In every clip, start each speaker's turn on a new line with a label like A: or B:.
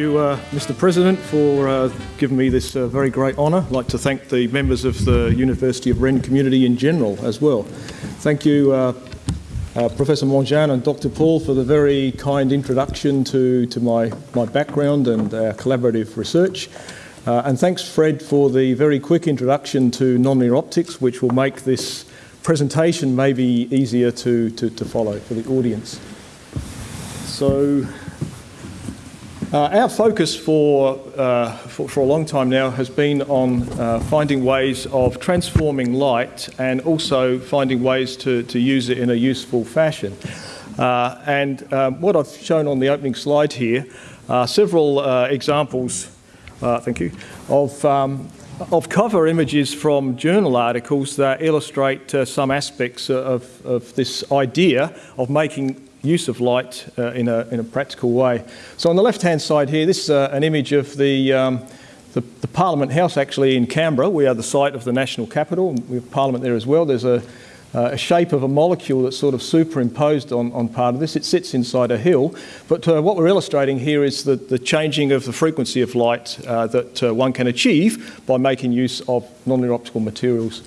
A: you, uh, Mr. President, for uh, giving me this uh, very great honour. I'd like to thank the members of the University of Rennes community in general as well. Thank you, uh, uh, Professor Mongin and Dr. Paul, for the very kind introduction to, to my, my background and our collaborative research. Uh, and thanks, Fred, for the very quick introduction to nonlinear optics, which will make this presentation maybe easier to, to, to follow for the audience. So, our focus for, uh, for, for, a long time now has been on uh, finding ways of transforming light and also finding ways to, to use it in a useful fashion. Uh, and um, what I've shown on the opening slide here are several uh, examples, uh, thank you, of, um, of cover images from journal articles that illustrate some aspects of, of this idea of making use of light uh, in, a, in a practical way. So on the left-hand side here, this is uh, an image of the, um, the, the, Parliament House actually in Canberra. We are the site of the national capital. We have Parliament there as well. There's a, uh, a shape of a molecule that's sort of superimposed on, on part of this. It sits inside a hill. But uh, what we're illustrating here is the, the changing of the frequency of light uh, that uh, one can achieve by making use of nonlinear optical materials.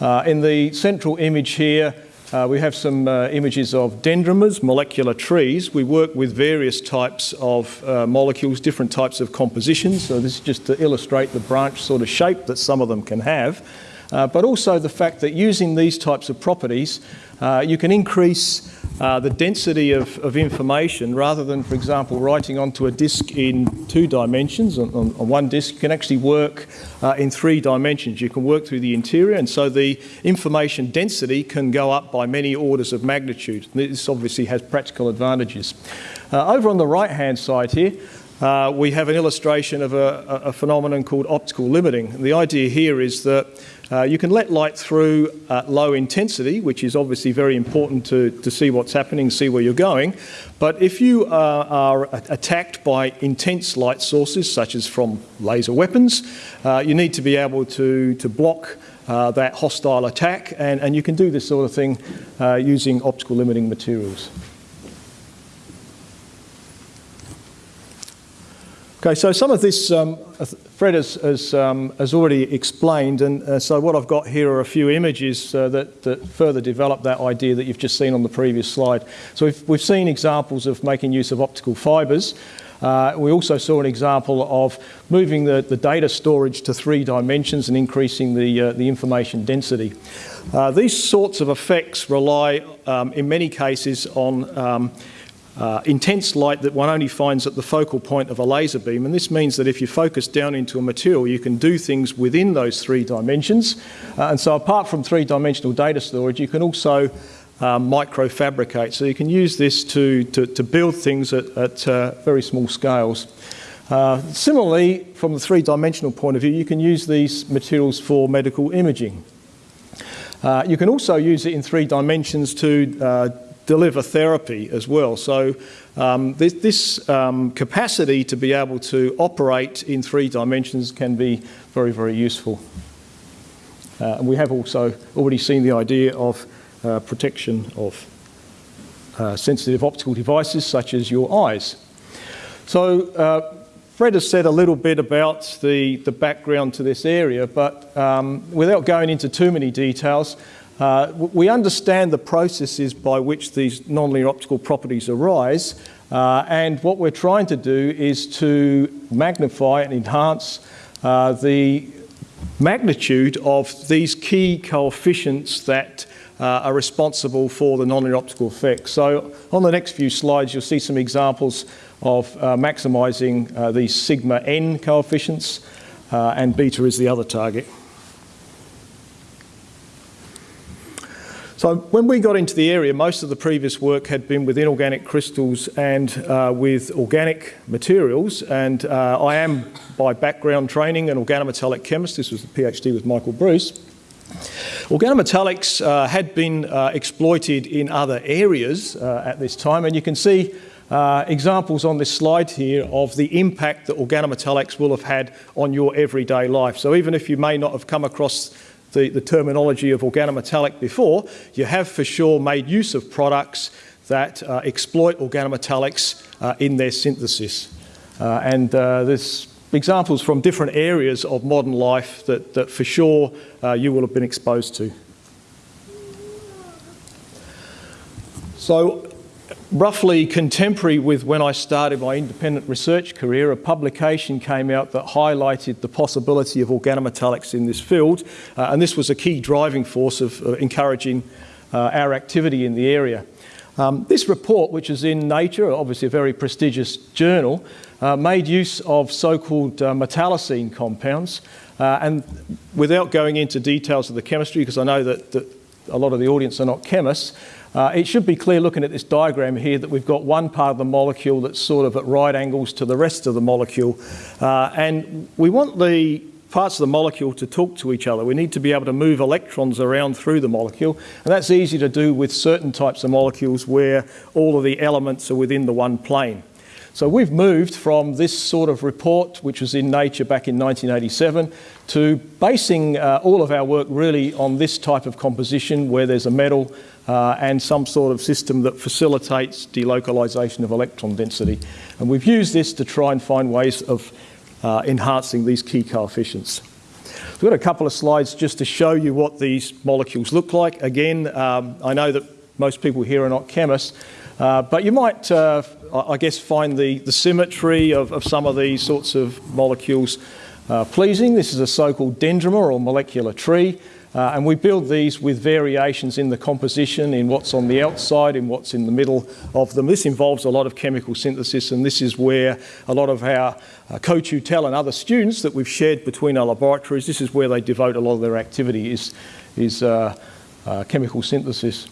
A: in the central image here, uh, we have some uh, images of dendrimers, molecular trees. We work with various types of uh, molecules, different types of compositions. So this is just to illustrate the branch sort of shape that some of them can have. Uh, but also the fact that using these types of properties, uh, you can increase uh, the density of, of, information rather than, for example, writing onto a disk in two dimensions. On, on, on one disk, can actually work uh, in three dimensions. You can work through the interior, and so the information density can go up by many orders of magnitude. This obviously has practical advantages. Uh, over on the right-hand side here, uh, we have an illustration of a, a, phenomenon called optical limiting. The idea here is that uh, you can let light through at low intensity, which is obviously very important to, to see what's happening, see where you're going. But if you uh, are attacked by intense light sources, such as from laser weapons, uh, you need to be able to, to block uh, that hostile attack, and, and you can do this sort of thing uh, using optical limiting materials. Okay, so some of this um, Fred has, has, um, has, already explained, and uh, so what I've got here are a few images uh, that, that, further develop that idea that you've just seen on the previous slide. So we've, we've seen examples of making use of optical fibres. Uh, we also saw an example of moving the, the, data storage to three dimensions and increasing the, uh, the information density. Uh, these sorts of effects rely, um, in many cases, on um, uh, intense light that one only finds at the focal point of a laser beam. And this means that if you focus down into a material, you can do things within those three dimensions. Uh, and so apart from three-dimensional data storage, you can also uh, microfabricate. So you can use this to, to, to build things at, at uh, very small scales. Uh, similarly, from the three-dimensional point of view, you can use these materials for medical imaging. Uh, you can also use it in three dimensions to uh, deliver therapy as well. So um, this, this um, capacity to be able to operate in three dimensions can be very, very useful. Uh, and we have also already seen the idea of uh, protection of uh, sensitive optical devices such as your eyes. So uh, Fred has said a little bit about the, the background to this area, but um, without going into too many details, uh, we understand the processes by which these nonlinear optical properties arise, uh, and what we're trying to do is to magnify and enhance uh, the magnitude of these key coefficients that uh, are responsible for the nonlinear optical effects. So on the next few slides, you'll see some examples of uh, maximising uh, these sigma n coefficients, and beta is the other target. So when we got into the area, most of the previous work had been with inorganic crystals and uh, with organic materials. And uh, I am, by background training, an organometallic chemist. This was a PhD with Michael Bruce. Organometallics uh, had been uh, exploited in other areas uh, at this time, and you can see uh, examples on this slide here of the impact that organometallics will have had on your everyday life. So even if you may not have come across the, the terminology of organometallic before, you have for sure made use of products that uh, exploit organometallics uh, in their synthesis. Uh, and uh, there's examples from different areas of modern life that, that for sure uh, you will have been exposed to. So roughly contemporary with when I started my independent research career, a publication came out that highlighted the possibility of organometallics in this field, uh, and this was a key driving force of uh, encouraging uh, our activity in the area. Um, this report, which is in Nature, obviously a very prestigious journal, uh, made use of so-called uh, metallocene compounds, uh, and without going into details of the chemistry, because I know that, that a lot of the audience are not chemists, uh, it should be clear looking at this diagram here that we've got one part of the molecule that's sort of at right angles to the rest of the molecule. Uh, and we want the parts of the molecule to talk to each other. We need to be able to move electrons around through the molecule. And that's easy to do with certain types of molecules where all of the elements are within the one plane. So we've moved from this sort of report, which was in Nature back in 1987, to basing uh, all of our work really on this type of composition where there's a metal uh, and some sort of system that facilitates delocalization of electron density. And we've used this to try and find ways of uh, enhancing these key coefficients. We've got a couple of slides just to show you what these molecules look like. Again, um, I know that most people here are not chemists, uh, but you might, uh, I guess, find the, the symmetry of, of, some of these sorts of molecules uh, pleasing. This is a so-called dendrimer or molecular tree. Uh, and we build these with variations in the composition, in what's on the outside, in what's in the middle of them. This involves a lot of chemical synthesis, and this is where a lot of our uh, co-tutelle and other students that we've shared between our laboratories, this is where they devote a lot of their activity, is, is uh, uh chemical synthesis.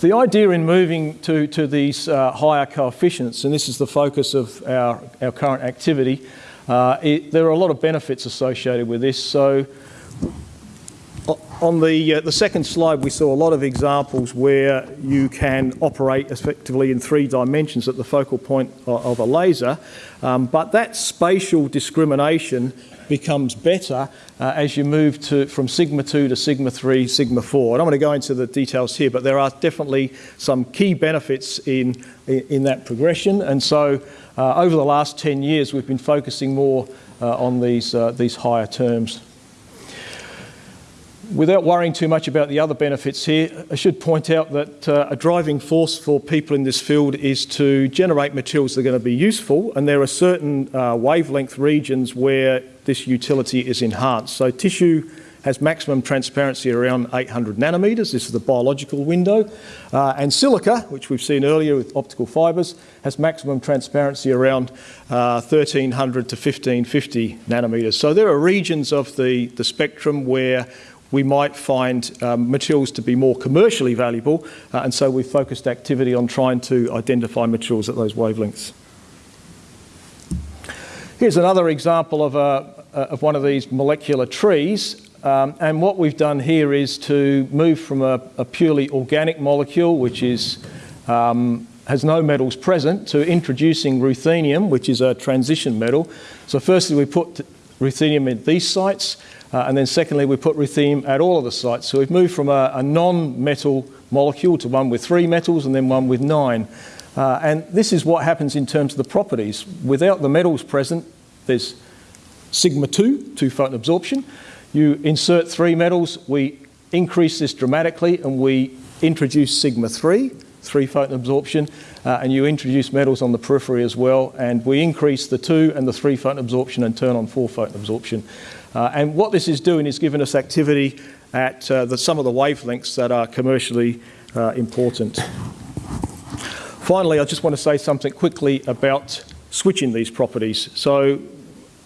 A: The idea in moving to, to these uh, higher coefficients, and this is the focus of our, our current activity, uh, it, there are a lot of benefits associated with this. So on the, uh, the second slide, we saw a lot of examples where you can operate effectively in three dimensions at the focal point of a laser, um, but that spatial discrimination becomes better uh, as you move to, from sigma 2 to sigma 3, sigma 4. And I don't want to go into the details here, but there are definitely some key benefits in, in, in that progression. And so uh, over the last 10 years, we've been focusing more uh, on these, uh, these higher terms. Without worrying too much about the other benefits here, I should point out that uh, a driving force for people in this field is to generate materials that are going to be useful, and there are certain uh, wavelength regions where this utility is enhanced. So tissue has maximum transparency around 800 nanometers. This is the biological window. Uh, and silica, which we've seen earlier with optical fibers, has maximum transparency around uh, 1300 to 1550 nanometers. So there are regions of the, the spectrum where we might find um, materials to be more commercially valuable, uh, and so we've focused activity on trying to identify materials at those wavelengths. Here's another example of, a, of one of these molecular trees. Um, and what we've done here is to move from a, a purely organic molecule, which is, um, has no metals present, to introducing ruthenium, which is a transition metal. So firstly, we put ruthenium at these sites, uh, and then secondly, we put ruthenium at all of the sites. So we've moved from a, a non-metal molecule to one with three metals and then one with nine. Uh, and this is what happens in terms of the properties. Without the metals present, there's sigma 2, two photon absorption. You insert three metals, we increase this dramatically and we introduce sigma 3, three photon absorption, uh, and you introduce metals on the periphery as well, and we increase the two and the three photon absorption and turn on four photon absorption. Uh, and what this is doing is giving us activity at uh, the, some of the wavelengths that are commercially uh, important. Finally, I just want to say something quickly about switching these properties. So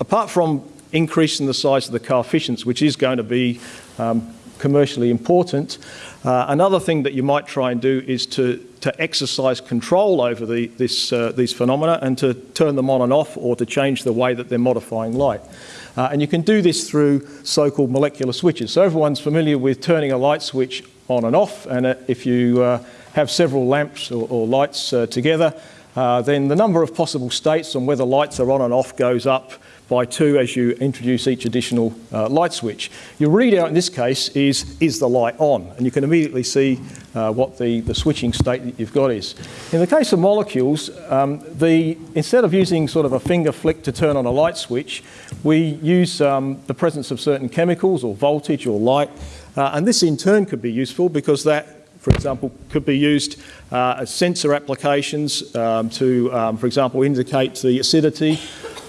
A: apart from increasing the size of the coefficients, which is going to be um, commercially important, uh, another thing that you might try and do is to, to exercise control over the, this, uh, these phenomena and to turn them on and off or to change the way that they're modifying light. Uh, and you can do this through so-called molecular switches. So everyone's familiar with turning a light switch on and off, and uh, if you uh, have several lamps or, or lights uh, together, then the number of possible states on whether lights are on and off goes up by 2 as you introduce each additional uh, light switch. Your readout in this case is, is the light on, and you can immediately see uh, what the, the switching state that you've got is. In the case of molecules, um, the, instead of using sort of a finger flick to turn on a light switch, we use um, the presence of certain chemicals or voltage or light, uh, and this in turn could be useful because that for example, could be used uh, as sensor applications um, to, um, for example, indicate the acidity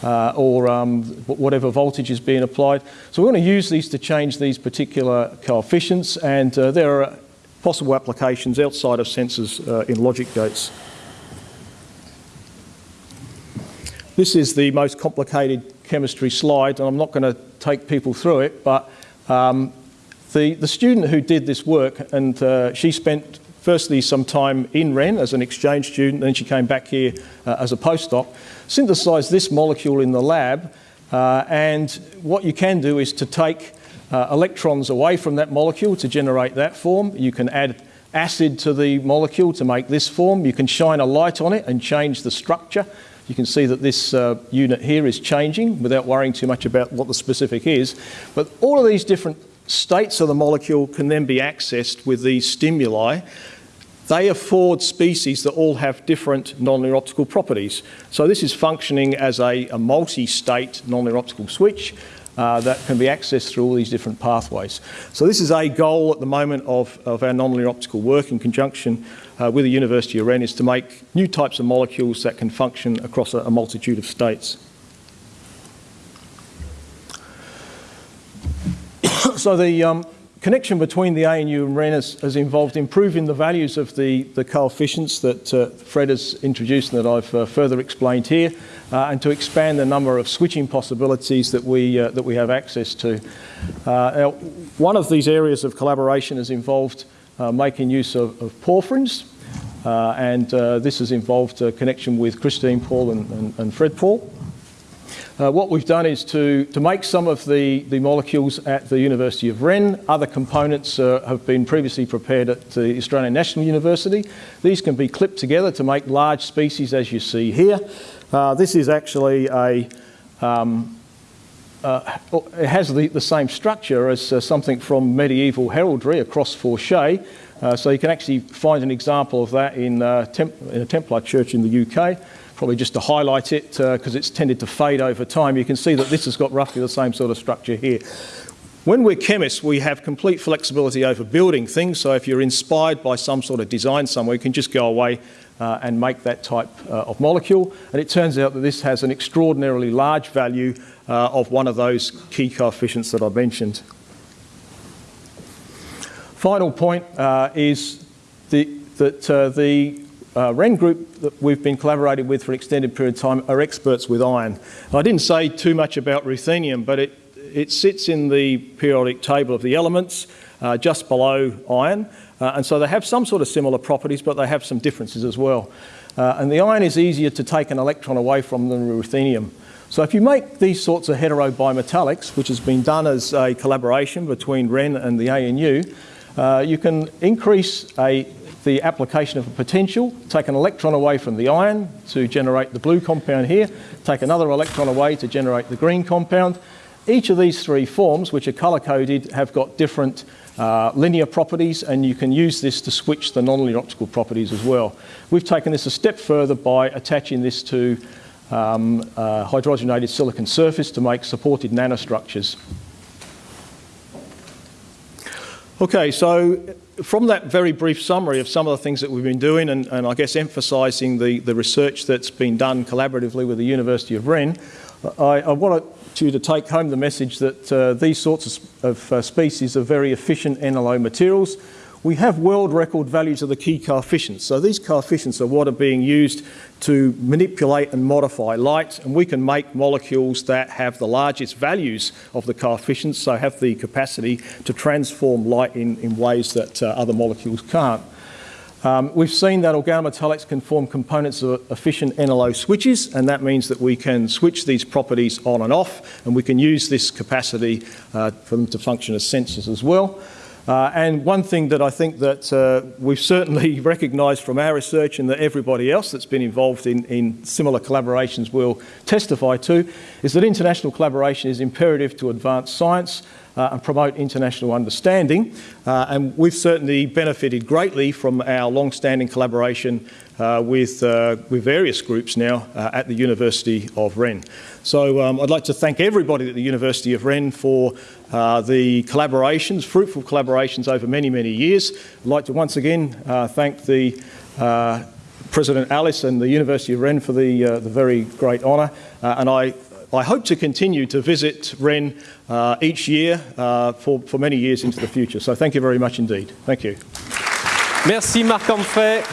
A: uh, or um, whatever voltage is being applied. So we're going to use these to change these particular coefficients and uh, there are possible applications outside of sensors uh, in logic gates. This is the most complicated chemistry slide and I'm not going to take people through it but um, the, the student who did this work and uh, she spent firstly some time in Rennes as an exchange student, then she came back here uh, as a postdoc, synthesised this molecule in the lab, uh, and what you can do is to take uh, electrons away from that molecule to generate that form. You can add acid to the molecule to make this form. You can shine a light on it and change the structure. You can see that this uh, unit here is changing without worrying too much about what the specific is. But all of these different states of the molecule can then be accessed with these stimuli. They afford species that all have different nonlinear optical properties. So this is functioning as a, a multi-state nonlinear optical switch uh, that can be accessed through all these different pathways. So this is a goal at the moment of, of our nonlinear optical work in conjunction uh, with the University of Rennes is to make new types of molecules that can function across a, a multitude of states. So the um, connection between the ANU and Rennes has, has, involved improving the values of the, the coefficients that uh, Fred has introduced and that I've uh, further explained here, uh, and to expand the number of switching possibilities that we, uh, that we have access to. Uh, now, one of these areas of collaboration has involved uh, making use of, of porphyrins, and this has involved a connection with Christine Paul and, and, and Fred Paul. Uh, what we've done is to, to make some of the, the molecules at the University of Rennes. Other components uh, have been previously prepared at the Australian National University. These can be clipped together to make large species as you see here. Uh, this is actually a, um, uh, it has the, the, same structure as uh, something from medieval heraldry, a cross fourchette. Uh, so you can actually find an example of that in, in a Templar church in the UK probably just to highlight it because uh, it's tended to fade over time. You can see that this has got roughly the same sort of structure here. When we're chemists, we have complete flexibility over building things. So if you're inspired by some sort of design somewhere, you can just go away uh, and make that type uh, of molecule. And it turns out that this has an extraordinarily large value uh, of one of those key coefficients that I mentioned. Final point uh, is the, that uh, the uh, Rennes group that we've been collaborating with for an extended period of time are experts with iron. I didn't say too much about ruthenium, but it, it sits in the periodic table of the elements uh, just below iron. Uh, and so they have some sort of similar properties, but they have some differences as well. Uh, and the iron is easier to take an electron away from than ruthenium. So if you make these sorts of heterobimetallics, which has been done as a collaboration between Rennes and the ANU, uh, you can increase a the application of a potential, take an electron away from the iron to generate the blue compound here, take another electron away to generate the green compound. Each of these three forms, which are color-coded, have got different uh, linear properties, and you can use this to switch the nonlinear optical properties as well. We've taken this a step further by attaching this to um, uh, hydrogenated silicon surface to make supported nanostructures. Okay, so from that very brief summary of some of the things that we've been doing and, and I guess emphasising the, the research that's been done collaboratively with the University of Rennes, I, I want you to take home the message that uh, these sorts of, of uh, species are very efficient NLO materials we have world record values of the key coefficients. So these coefficients are what are being used to manipulate and modify light, and we can make molecules that have the largest values of the coefficients, so have the capacity to transform light in, in ways that uh, other molecules can't. Um, we've seen that organometallics can form components of efficient NLO switches, and that means that we can switch these properties on and off, and we can use this capacity uh, for them to function as sensors as well. Uh, and one thing that I think that uh, we've certainly recognised from our research and that everybody else that's been involved in, in similar collaborations will testify to is that international collaboration is imperative to advance science uh, and promote international understanding. Uh, and we've certainly benefited greatly from our long-standing collaboration uh, with, uh, with various groups now uh, at the University of Rennes. So um, I'd like to thank everybody at the University of Rennes for uh, the collaborations, fruitful collaborations over many, many years. I'd like to once again thank the President Alis and the University of Rennes for the, the very great honour. and I I hope to continue to visit Rennes uh, each year uh, for, for many years into the future. So thank you very much indeed. Thank you.
B: Merci Marc Humphrey.